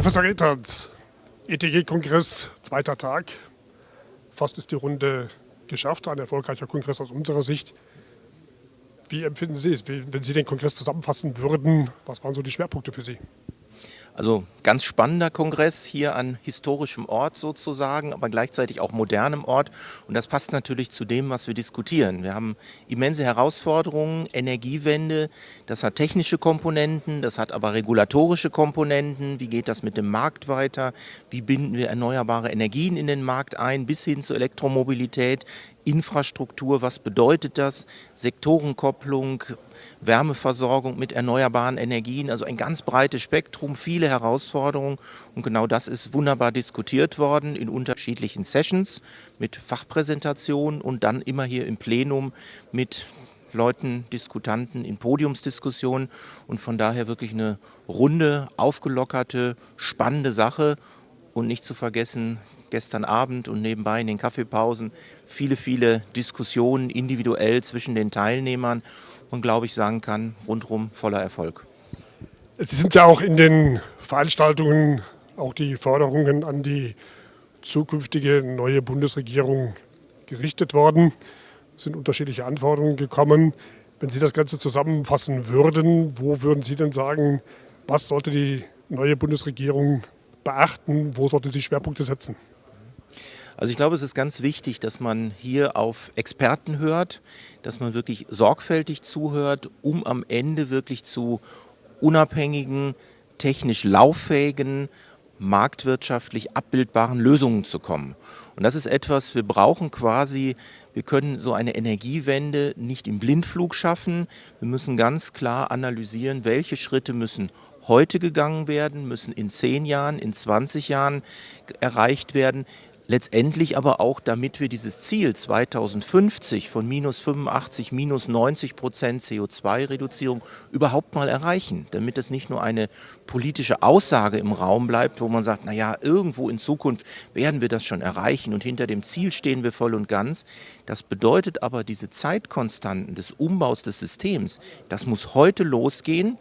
Professor Retanz, ETG-Kongress, zweiter Tag. Fast ist die Runde geschafft, ein erfolgreicher Kongress aus unserer Sicht. Wie empfinden Sie es, wenn Sie den Kongress zusammenfassen würden? Was waren so die Schwerpunkte für Sie? Also ganz spannender Kongress hier an historischem Ort sozusagen, aber gleichzeitig auch modernem Ort. Und das passt natürlich zu dem, was wir diskutieren. Wir haben immense Herausforderungen, Energiewende, das hat technische Komponenten, das hat aber regulatorische Komponenten. Wie geht das mit dem Markt weiter? Wie binden wir erneuerbare Energien in den Markt ein, bis hin zur Elektromobilität? Infrastruktur, was bedeutet das? Sektorenkopplung, Wärmeversorgung mit erneuerbaren Energien, also ein ganz breites Spektrum, viele Herausforderungen. Und genau das ist wunderbar diskutiert worden in unterschiedlichen Sessions mit Fachpräsentationen und dann immer hier im Plenum mit Leuten, Diskutanten in Podiumsdiskussionen. Und von daher wirklich eine runde, aufgelockerte, spannende Sache und nicht zu vergessen, gestern Abend und nebenbei in den Kaffeepausen viele, viele Diskussionen individuell zwischen den Teilnehmern und glaube ich sagen kann, rundherum voller Erfolg. Sie sind ja auch in den Veranstaltungen auch die Forderungen an die zukünftige neue Bundesregierung gerichtet worden. Es sind unterschiedliche Anforderungen gekommen. Wenn Sie das Ganze zusammenfassen würden, wo würden Sie denn sagen, was sollte die neue Bundesregierung beachten, wo sollte sie Schwerpunkte setzen? Also ich glaube, es ist ganz wichtig, dass man hier auf Experten hört, dass man wirklich sorgfältig zuhört, um am Ende wirklich zu unabhängigen, technisch lauffähigen, marktwirtschaftlich abbildbaren Lösungen zu kommen. Und das ist etwas, wir brauchen quasi, wir können so eine Energiewende nicht im Blindflug schaffen. Wir müssen ganz klar analysieren, welche Schritte müssen heute gegangen werden, müssen in 10 Jahren, in 20 Jahren erreicht werden, Letztendlich aber auch, damit wir dieses Ziel 2050 von minus 85, minus 90 Prozent CO2-Reduzierung überhaupt mal erreichen. Damit es nicht nur eine politische Aussage im Raum bleibt, wo man sagt, naja, irgendwo in Zukunft werden wir das schon erreichen und hinter dem Ziel stehen wir voll und ganz. Das bedeutet aber, diese Zeitkonstanten des Umbaus des Systems, das muss heute losgehen.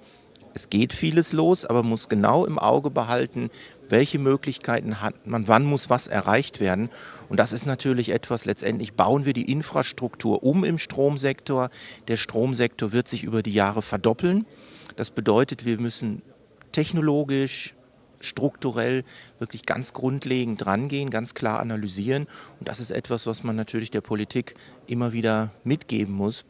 Es geht vieles los, aber man muss genau im Auge behalten, welche Möglichkeiten hat man, wann muss was erreicht werden. Und das ist natürlich etwas, letztendlich bauen wir die Infrastruktur um im Stromsektor. Der Stromsektor wird sich über die Jahre verdoppeln. Das bedeutet, wir müssen technologisch, strukturell wirklich ganz grundlegend drangehen, ganz klar analysieren. Und das ist etwas, was man natürlich der Politik immer wieder mitgeben muss.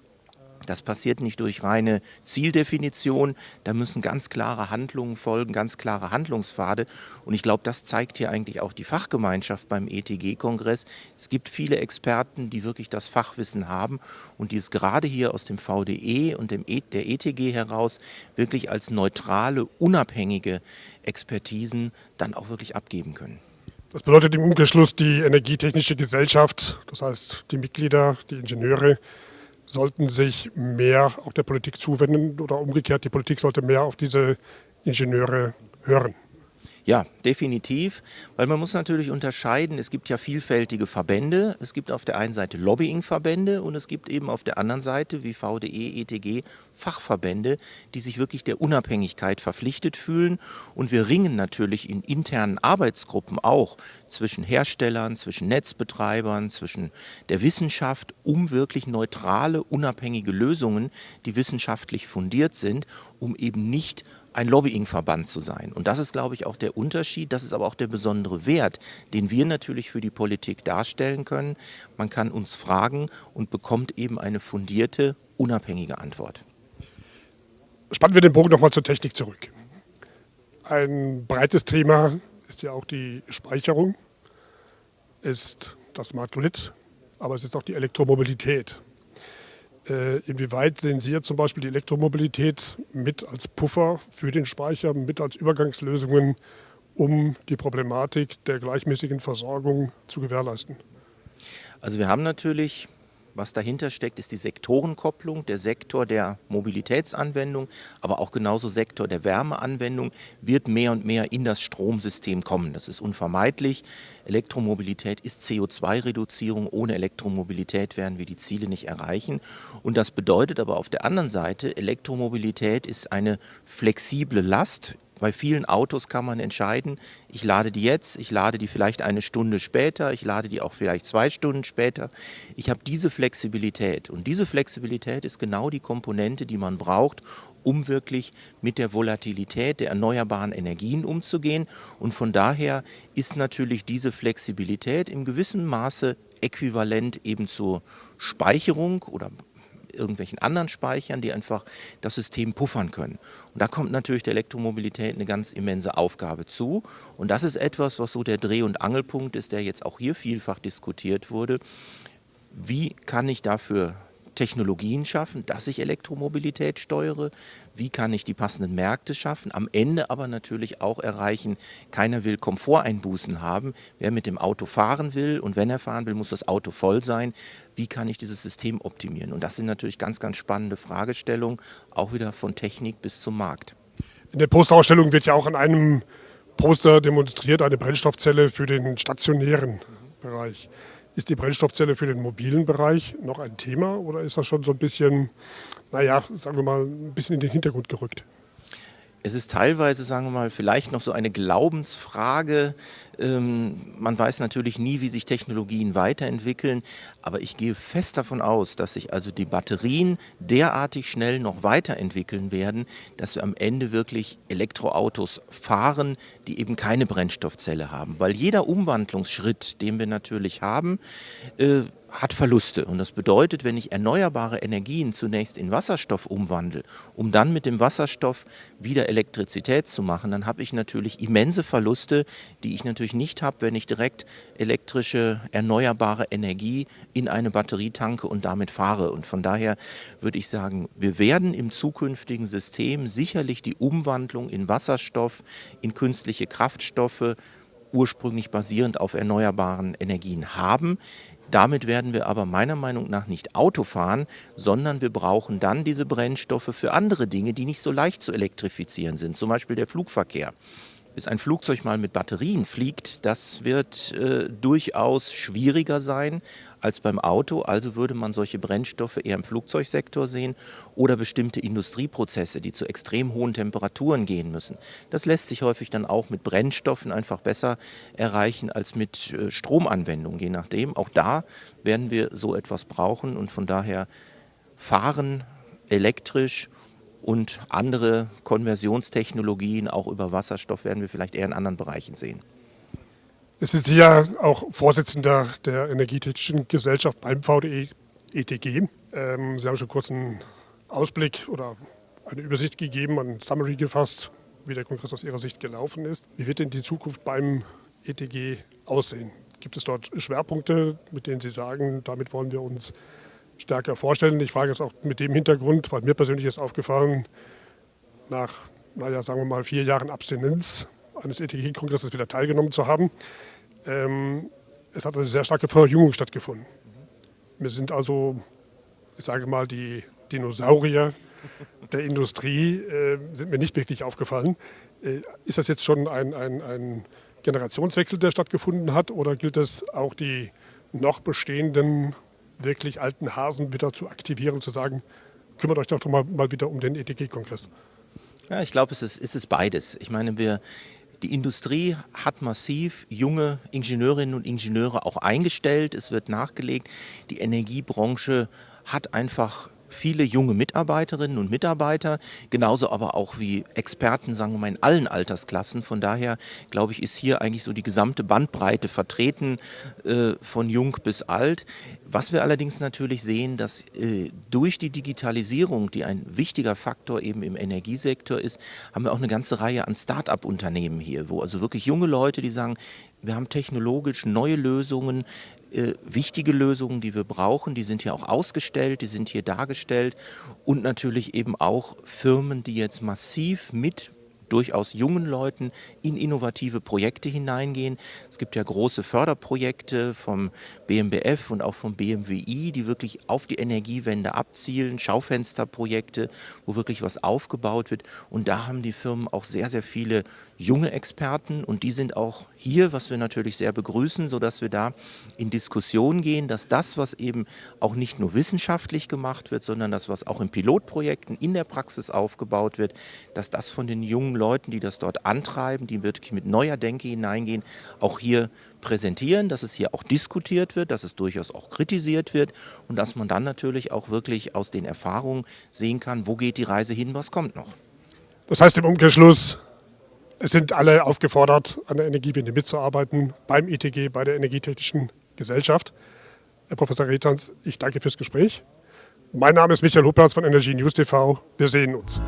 Das passiert nicht durch reine Zieldefinition, da müssen ganz klare Handlungen folgen, ganz klare Handlungspfade. Und ich glaube, das zeigt hier eigentlich auch die Fachgemeinschaft beim ETG-Kongress. Es gibt viele Experten, die wirklich das Fachwissen haben und die es gerade hier aus dem VDE und dem e der ETG heraus wirklich als neutrale, unabhängige Expertisen dann auch wirklich abgeben können. Das bedeutet im Umkehrschluss die Energietechnische Gesellschaft, das heißt die Mitglieder, die Ingenieure, sollten sich mehr auch der Politik zuwenden oder umgekehrt, die Politik sollte mehr auf diese Ingenieure hören. Ja, definitiv, weil man muss natürlich unterscheiden, es gibt ja vielfältige Verbände, es gibt auf der einen Seite Lobbying-Verbände und es gibt eben auf der anderen Seite wie VDE, ETG Fachverbände, die sich wirklich der Unabhängigkeit verpflichtet fühlen. Und wir ringen natürlich in internen Arbeitsgruppen auch zwischen Herstellern, zwischen Netzbetreibern, zwischen der Wissenschaft, um wirklich neutrale, unabhängige Lösungen, die wissenschaftlich fundiert sind, um eben nicht ein Lobbyingverband zu sein. Und das ist, glaube ich, auch der Unterschied. Das ist aber auch der besondere Wert, den wir natürlich für die Politik darstellen können. Man kann uns fragen und bekommt eben eine fundierte, unabhängige Antwort. Spannen wir den Bogen nochmal zur Technik zurück. Ein breites Thema ist ja auch die Speicherung, ist das Smart Grid, aber es ist auch die Elektromobilität. Äh, inwieweit sehen Sie jetzt zum Beispiel die Elektromobilität mit als Puffer für den Speicher, mit als Übergangslösungen, um die Problematik der gleichmäßigen Versorgung zu gewährleisten? Also wir haben natürlich was dahinter steckt, ist die Sektorenkopplung, der Sektor der Mobilitätsanwendung, aber auch genauso Sektor der Wärmeanwendung wird mehr und mehr in das Stromsystem kommen. Das ist unvermeidlich. Elektromobilität ist CO2-Reduzierung. Ohne Elektromobilität werden wir die Ziele nicht erreichen. Und das bedeutet aber auf der anderen Seite, Elektromobilität ist eine flexible Last bei vielen Autos kann man entscheiden, ich lade die jetzt, ich lade die vielleicht eine Stunde später, ich lade die auch vielleicht zwei Stunden später. Ich habe diese Flexibilität und diese Flexibilität ist genau die Komponente, die man braucht, um wirklich mit der Volatilität der erneuerbaren Energien umzugehen. Und von daher ist natürlich diese Flexibilität im gewissen Maße äquivalent eben zur Speicherung oder irgendwelchen anderen Speichern, die einfach das System puffern können. Und da kommt natürlich der Elektromobilität eine ganz immense Aufgabe zu. Und das ist etwas, was so der Dreh- und Angelpunkt ist, der jetzt auch hier vielfach diskutiert wurde. Wie kann ich dafür Technologien schaffen, dass ich Elektromobilität steuere, wie kann ich die passenden Märkte schaffen, am Ende aber natürlich auch erreichen, keiner will Komforteinbußen haben, wer mit dem Auto fahren will und wenn er fahren will, muss das Auto voll sein, wie kann ich dieses System optimieren? Und das sind natürlich ganz, ganz spannende Fragestellungen, auch wieder von Technik bis zum Markt. In der Posterausstellung wird ja auch an einem Poster demonstriert, eine Brennstoffzelle für den stationären Bereich. Ist die Brennstoffzelle für den mobilen Bereich noch ein Thema oder ist das schon so ein bisschen, naja, sagen wir mal, ein bisschen in den Hintergrund gerückt? Es ist teilweise, sagen wir mal, vielleicht noch so eine Glaubensfrage. Ähm, man weiß natürlich nie, wie sich Technologien weiterentwickeln, aber ich gehe fest davon aus, dass sich also die Batterien derartig schnell noch weiterentwickeln werden, dass wir am Ende wirklich Elektroautos fahren, die eben keine Brennstoffzelle haben. Weil jeder Umwandlungsschritt, den wir natürlich haben, äh, hat Verluste. Und das bedeutet, wenn ich erneuerbare Energien zunächst in Wasserstoff umwandle, um dann mit dem Wasserstoff wieder Elektrizität zu machen, dann habe ich natürlich immense Verluste, die ich natürlich nicht habe, wenn ich direkt elektrische erneuerbare Energie in eine Batterie tanke und damit fahre. Und von daher würde ich sagen, wir werden im zukünftigen System sicherlich die Umwandlung in Wasserstoff, in künstliche Kraftstoffe, ursprünglich basierend auf erneuerbaren Energien haben. Damit werden wir aber meiner Meinung nach nicht Auto fahren, sondern wir brauchen dann diese Brennstoffe für andere Dinge, die nicht so leicht zu elektrifizieren sind, zum Beispiel der Flugverkehr bis ein Flugzeug mal mit Batterien fliegt, das wird äh, durchaus schwieriger sein als beim Auto. Also würde man solche Brennstoffe eher im Flugzeugsektor sehen oder bestimmte Industrieprozesse, die zu extrem hohen Temperaturen gehen müssen. Das lässt sich häufig dann auch mit Brennstoffen einfach besser erreichen als mit äh, Stromanwendungen, je nachdem. Auch da werden wir so etwas brauchen und von daher fahren elektrisch und andere Konversionstechnologien, auch über Wasserstoff, werden wir vielleicht eher in anderen Bereichen sehen. Es sind Sie ja auch Vorsitzender der Energietechnischen Gesellschaft beim VDE ETG. Ähm, Sie haben schon kurz einen Ausblick oder eine Übersicht gegeben, ein Summary gefasst, wie der Kongress aus Ihrer Sicht gelaufen ist. Wie wird denn die Zukunft beim ETG aussehen? Gibt es dort Schwerpunkte, mit denen Sie sagen, damit wollen wir uns stärker vorstellen. Ich frage jetzt auch mit dem Hintergrund, weil mir persönlich ist aufgefallen, nach, naja, sagen wir mal, vier Jahren Abstinenz eines ETG-Kongresses wieder teilgenommen zu haben. Ähm, es hat eine sehr starke Verjüngung stattgefunden. Wir sind also, ich sage mal, die Dinosaurier der Industrie äh, sind mir nicht wirklich aufgefallen. Äh, ist das jetzt schon ein, ein, ein Generationswechsel, der stattgefunden hat, oder gilt es auch die noch bestehenden wirklich alten Hasen wieder zu aktivieren, zu sagen, kümmert euch doch mal, mal wieder um den ETG-Kongress? Ja, ich glaube, es ist, es ist beides. Ich meine, wir, die Industrie hat massiv junge Ingenieurinnen und Ingenieure auch eingestellt. Es wird nachgelegt. Die Energiebranche hat einfach viele junge Mitarbeiterinnen und Mitarbeiter, genauso aber auch wie Experten, sagen wir mal, in allen Altersklassen. Von daher, glaube ich, ist hier eigentlich so die gesamte Bandbreite vertreten, äh, von jung bis alt. Was wir allerdings natürlich sehen, dass äh, durch die Digitalisierung, die ein wichtiger Faktor eben im Energiesektor ist, haben wir auch eine ganze Reihe an Start-up-Unternehmen hier, wo also wirklich junge Leute, die sagen, wir haben technologisch neue Lösungen, äh, wichtige Lösungen, die wir brauchen. Die sind hier auch ausgestellt, die sind hier dargestellt und natürlich eben auch Firmen, die jetzt massiv mit durchaus jungen Leuten in innovative Projekte hineingehen. Es gibt ja große Förderprojekte vom BMBF und auch vom BMWI, die wirklich auf die Energiewende abzielen, Schaufensterprojekte, wo wirklich was aufgebaut wird. Und da haben die Firmen auch sehr, sehr viele junge Experten und die sind auch hier, was wir natürlich sehr begrüßen, sodass wir da in Diskussion gehen, dass das, was eben auch nicht nur wissenschaftlich gemacht wird, sondern das, was auch in Pilotprojekten in der Praxis aufgebaut wird, dass das von den jungen Leuten, die das dort antreiben, die wirklich mit neuer Denke hineingehen, auch hier präsentieren, dass es hier auch diskutiert wird, dass es durchaus auch kritisiert wird und dass man dann natürlich auch wirklich aus den Erfahrungen sehen kann, wo geht die Reise hin, was kommt noch. Das heißt im Umkehrschluss, es sind alle aufgefordert, an der Energiewende mitzuarbeiten, beim ITG, bei der Energietechnischen Gesellschaft. Herr Professor Retans, ich danke fürs Gespräch. Mein Name ist Michael Huppertz von Energie News TV. Wir sehen uns.